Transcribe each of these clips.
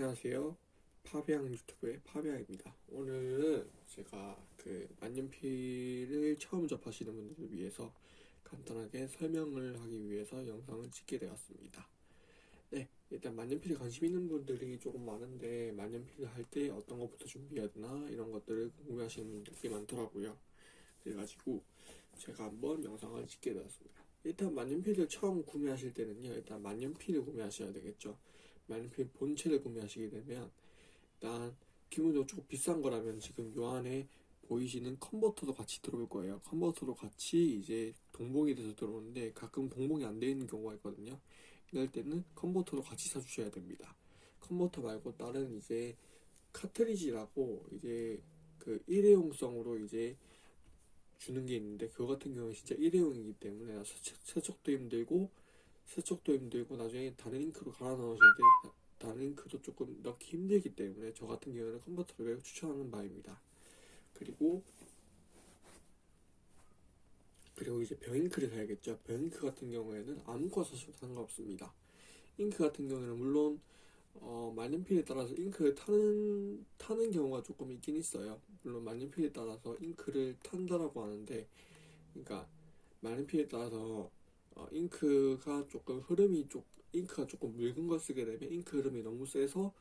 안녕하세요. 파비앙 유튜브의 파비앙입니다. 오늘은 제가 그 만년필을 처음 접하시는 분들을 위해서 간단하게 설명을 하기 위해서 영상을 찍게 되었습니다. 네, 일단 만년필에 관심 있는 분들이 조금 많은데 만년필을 할 때 어떤 것부터 준비해야 되나 이런 것들을 궁금해하시는 분들이 많더라고요. 그래가지고 제가 한번 영상을 찍게 되었습니다. 일단 만년필을 처음 구매하실 때는요, 일단 만년필을 구매하셔야 되겠죠. 만년필 본체를 구매하시게 되면 일단 기본적으로 조금 비싼 거라면 지금 요 안에 보이시는 컨버터도 같이 들어올 거예요. 컨버터도 같이 이제 동봉이 돼서 들어오는데 가끔 동봉이 안 되어 있는 경우가 있거든요. 이럴 때는 컨버터도 같이 사주셔야 됩니다. 컨버터 말고 다른 이제 카트리지라고 이제 그 일회용성으로 이제 주는 게 있는데 그거 같은 경우는 진짜 일회용이기 때문에 세척, 세척도 힘들고 세척도 힘들고 나중에 다른 잉크로 갈아 넣으실 때 다른 잉크도 조금 넣기 힘들기 때문에 저 같은 경우는 컨버터를 매우 추천하는 바입니다. 그리고 그리고 이제 병잉크를 사야겠죠. 병잉크 같은 경우에는 아무거나 사셔도 상관없습니다. 잉크 같은 경우는 물론 어, 만년필에 따라서 잉크를 타는 타는 경우가 조금 있긴 있어요. 물론 만년필에 따라서 잉크를 탄다라고 하는데, 그러니까 만년필에 따라서 어, 잉크가 조금 흐름이 쪽 잉크가 조금 묽은 걸 쓰게 되면 잉크 흐름이 너무 세서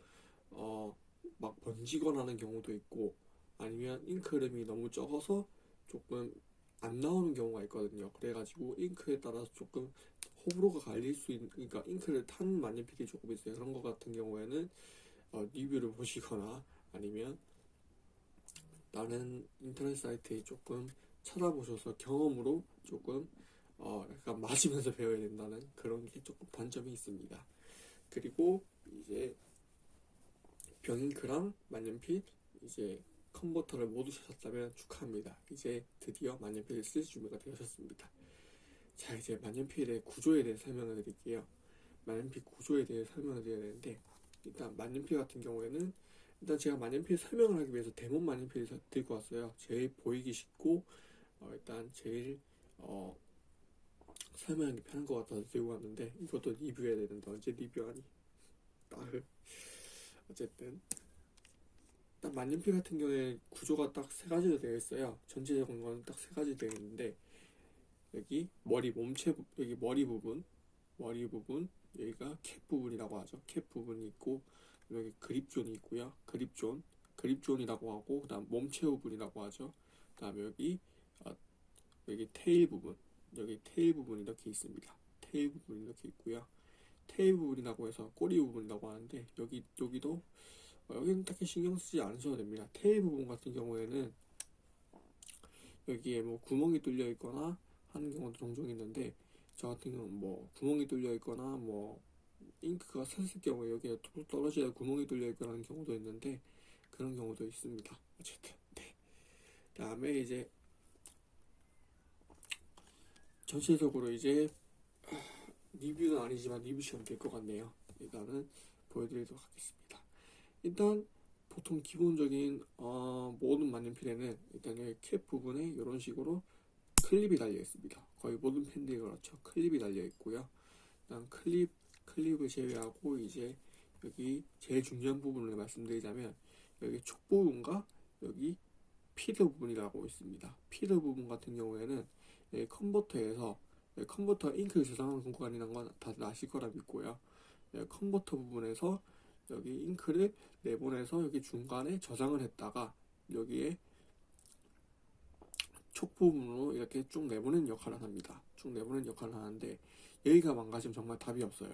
어, 막 번지거나 하는 경우도 있고 아니면 잉크 흐름이 너무 적어서 조금 안 나오는 경우가 있거든요. 그래가지고 잉크에 따라서 조금 호불호가 갈릴 수 있는 그러니까 잉크를 탄 만년필이 조금 있어요. 그런 것 같은 경우에는 어, 리뷰를 보시거나 아니면 다른 인터넷 사이트에 조금 찾아보셔서 경험으로 조금 어, 약간 맞으면서 배워야 된다는 그런 게 조금 단점이 있습니다. 그리고 이제 병잉크랑 만년필 이제 컨버터를 모두 사셨다면 축하합니다. 이제 드디어 만년필을 쓸 준비가 되셨습니다. 자 이제 만년필의 구조에 대해 설명을 드릴게요. 만년필 구조에 대해 설명을 드려야 되는데 일단 만년필 같은 경우에는 일단 제가 만년필 설명을 하기 위해서 데몬 만년필을 들고 왔어요. 제일 보이기 쉽고 어, 일단 제일 어, 설명하기 편한 것 같아서 들고 왔는데 이것도 리뷰해야 되는데 언제 리뷰하니? 딸 어쨌든 딱 만년필 같은 경우에 구조가 딱 세 가지로 되어 있어요. 전체적인 거는 딱 세 가지 되어 있는데 여기 머리 몸체 부- 여기 머리 부분 머리 부분 여기가 캡 부분이라고 하죠. 캡 부분이 있고 여기 그립존이 있고요. 그립존 그립존이라고 하고 그 다음 몸체 부분이라고 하죠. 그 다음에 여기 어, 여기 테일 부분 여기 테일 부분이 이렇게 있습니다. 테일 부분이 이렇게 있고요. 테일 부분이라고 해서 꼬리 부분이라고 하는데 여기 여기도 어, 여기는 딱히 신경 쓰지 않으셔도 됩니다. 테일 부분 같은 경우에는 여기에 뭐 구멍이 뚫려 있거나 하는 경우도 종종 있는데 저 같은 경우는 뭐 구멍이 뚫려 있거나 뭐 잉크가 샜을 경우에 여기에 뚝 떨어지다 구멍이 뚫려 있거나 하는 경우도 있는데 그런 경우도 있습니다. 어쨌든 네. 다음에 이제 전체적으로 이제 아, 리뷰는 아니지만 리뷰 시간 될것 같네요. 일단은 보여드리도록 하겠습니다. 일단 보통 기본적인 어, 모든 만년필에는 일단 여기 캡 부분에 이런 식으로 클립이 달려 있습니다. 거의 모든 펜들이 그렇죠. 클립이 달려 있고요. 일단 클립 클립을 제외하고 이제 여기 제일 중요한 부분을 말씀드리자면 여기 촉 부분과 여기 feed 부분이라고 있습니다. feed 부분 같은 경우에는 여기 컨버터에서 여기 컨버터 잉크를 저장하는 공간이라는 건 다들 아실 거라 믿고요. 여기 컨버터 부분에서 여기 잉크를 내보내서 여기 중간에 저장을 했다가 여기에 촉 부분으로 이렇게 쭉 내보내는 역할을 합니다. 쭉 내보내는 역할을 하는데 여기가 망가지면 정말 답이 없어요.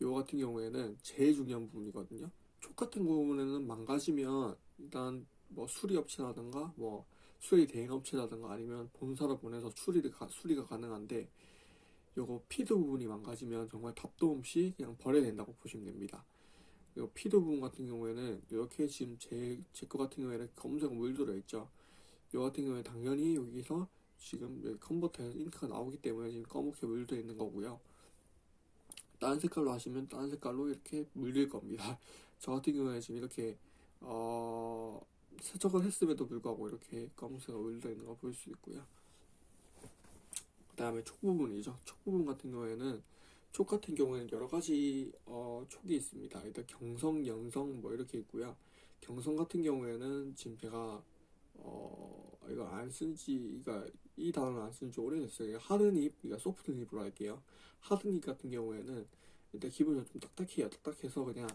이거 같은 경우에는 제일 중요한 부분이거든요. 촉 같은 부분에는 망가지면 일단 뭐 수리 업체라든가 뭐 수리 대행 업체라든가 아니면 본사로 보내서 수리를 가, 수리가 가능한데 요거 피드 부분이 망가지면 정말 답도 없이 그냥 버려야 된다고 보시면 됩니다. 그리고 피드 부분 같은 경우에는 이렇게 지금 제 제 거 같은 경우에는 검은색 물 들어 있죠. 요 같은 경우에 당연히 여기서 지금 컨버터에서 잉크가 나오기 때문에 지금 검게 물들어 있는 거고요. 다른 색깔로 하시면 다른 색깔로 이렇게 물들 겁니다. 저 같은 경우에 지금 이렇게 어 세척을 했음에도 불구하고 이렇게 검은색으로 물들어 있는 거볼수 있고요. 그 다음에 촉 부분이죠. 촉 부분 같은 경우에는 촉 같은 경우에는 여러 가지 어, 촉이 있습니다. 일단 경성, 연성 뭐 이렇게 있고요. 경성 같은 경우에는 지금 제가 어, 이거 안 쓴지, 그러니까 이 단어를 안 쓴 지 오래됐어요. 하드닙, 그러니까 소프트 닙으로 할게요. 하드닙 같은 경우에는 일단 기본적으로 좀 딱딱해요. 딱딱해서 그냥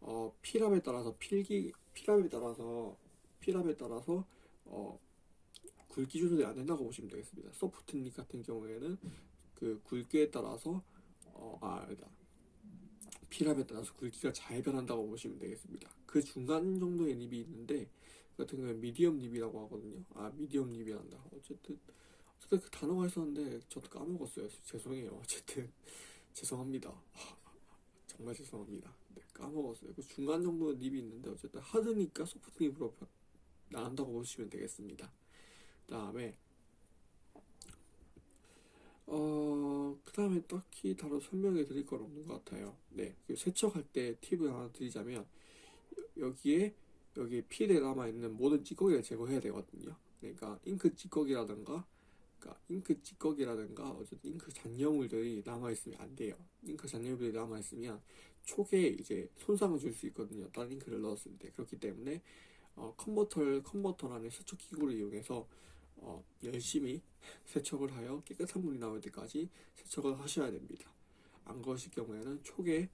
어, 필압에 따라서 필기, 필압에 따라서 필압에 따라서 어, 굵기 조절이 안 된다고 보시면 되겠습니다. 소프트닙 같은 경우에는 그 굵기에 따라서 어, 아, 아니다. 필압에 따라서 굵기가 잘 변한다고 보시면 되겠습니다. 그 중간 정도의 닙이 있는데 그 같은 경우에 미디엄 닙이라고 하거든요. 아, 미디엄 닙이란다. 어쨌든 어쨌든 그 단어가 있었는데 저도 까먹었어요. 죄송해요. 어쨌든 죄송합니다. 정말 죄송합니다. 네, 까먹었어요. 그 중간 정도의 닙이 있는데 어쨌든 하드니까 소프트 닙으로 변- 나간다고 보시면 되겠습니다. 그 다음에 어, 그 다음에 딱히 따로 설명해 드릴 건 없는 것 같아요. 네. 그 세척할 때 팁을 하나 드리자면, 여- 여기에, 여기 필에 남아있는 모든 찌꺼기를 제거해야 되거든요. 그러니까, 잉크 찌꺼기라든가, 그러니까, 잉크 찌꺼기라든가, 어쨌든 잉크 잔여물들이 남아있으면 안 돼요. 잉크 잔여물들이 남아있으면 촉에 이제 손상을 줄 수 있거든요. 다른 잉크를 넣었을 때. 그렇기 때문에, 어, 컨버터를, 컨버터라는 세척 기구를 이용해서, 어, 열심히 세척을 하여 깨끗한 물이 나올 때까지 세척을 하셔야 됩니다. 안 그러실 경우에는 촉에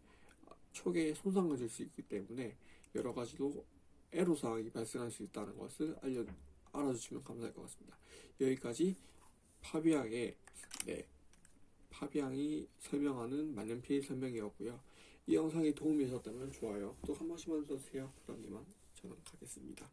촉에 손상을 줄 수 있기 때문에 여러 가지로 애로 사항이 발생할 수 있다는 것을 알려 알아주시면 감사할 것 같습니다. 여기까지 파비앙의 네 파비앙이 설명하는 만년필 설명이었고요. 이 영상이 도움이 되셨다면 좋아요. 또 한 번씩만 써주세요. 그러기만 저는 가겠습니다.